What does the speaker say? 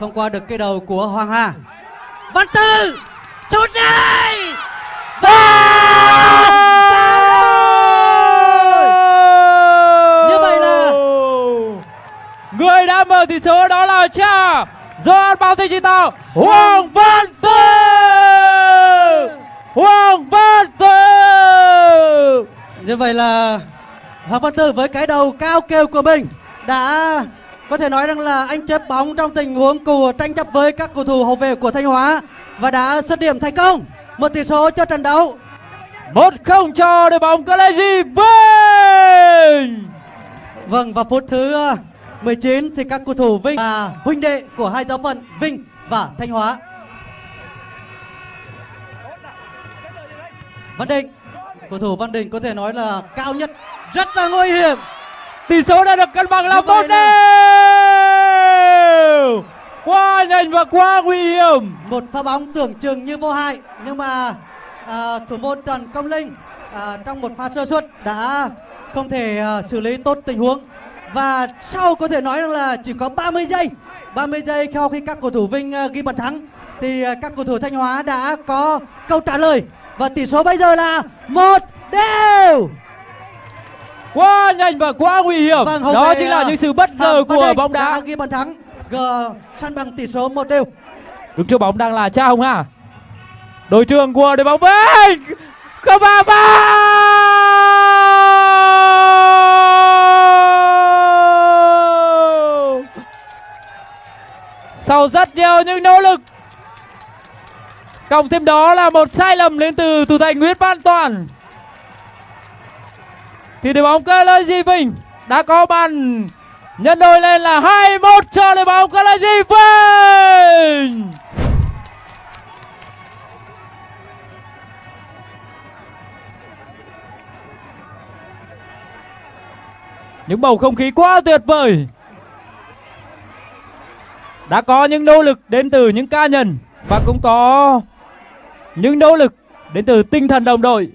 không qua được cái đầu của Hoàng Hà. Văn Tư, sút này! Như vậy là người đã mở tỷ số đó là cha do bao tiêu chỉ tạo Hoàng Văn Tư Hoàng Văn Tư Như vậy là Hoàng Văn Tư với cái đầu cao kêu của mình đã có thể nói rằng là anh chấp bóng trong tình huống cù tranh chấp với các cầu thủ hậu vệ của Thanh Hóa và đã xuất điểm thành công. Một tỷ số cho trận đấu. 1-0 cho đội bóng Galaxy Vinh. Vâng và phút thứ ờ, 19 thì các cầu thủ Vinh là huynh đệ của hai giáo phận Vinh và Thanh Hóa. Văn Định, cầu thủ Văn Định có thể nói là cao nhất, rất là nguy hiểm. Tỷ số đã được cân bằng là 1-0. Và quá nguy hiểm. Một pha bóng tưởng chừng như vô hại nhưng mà à, thủ môn Trần Công Linh à, trong một pha sơ suất đã không thể à, xử lý tốt tình huống. Và sau có thể nói rằng là chỉ có 30 giây 30 giây sau khi các cầu thủ Vinh à, ghi bàn thắng thì à, các cầu thủ Thanh Hóa đã có câu trả lời. Và tỷ số bây giờ là một đều. Quá nhanh và quá nguy hiểm. Vâng, đó chính là à, những sự bất ngờ Văn của Định bóng đá. ghi bàn thắng G, săn bằng tỷ số một đều. Đứng trước bóng đang là cha hồng hà đội trưởng của đội bóng Vinh! Không ba bao sau rất nhiều những nỗ lực, cộng thêm đó là một sai lầm đến từ thủ thành Nguyễn Văn Toàn. Thì đội bóng Galaxy Vinh đã có bàn nhân đôi lên là 2-1 cho đội bóng Galaxy Vinh những bầu không khí quá tuyệt vời. Đã có những nỗ lực đến từ những cá nhân và cũng có những nỗ lực đến từ tinh thần đồng đội.